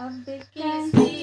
Of the kids.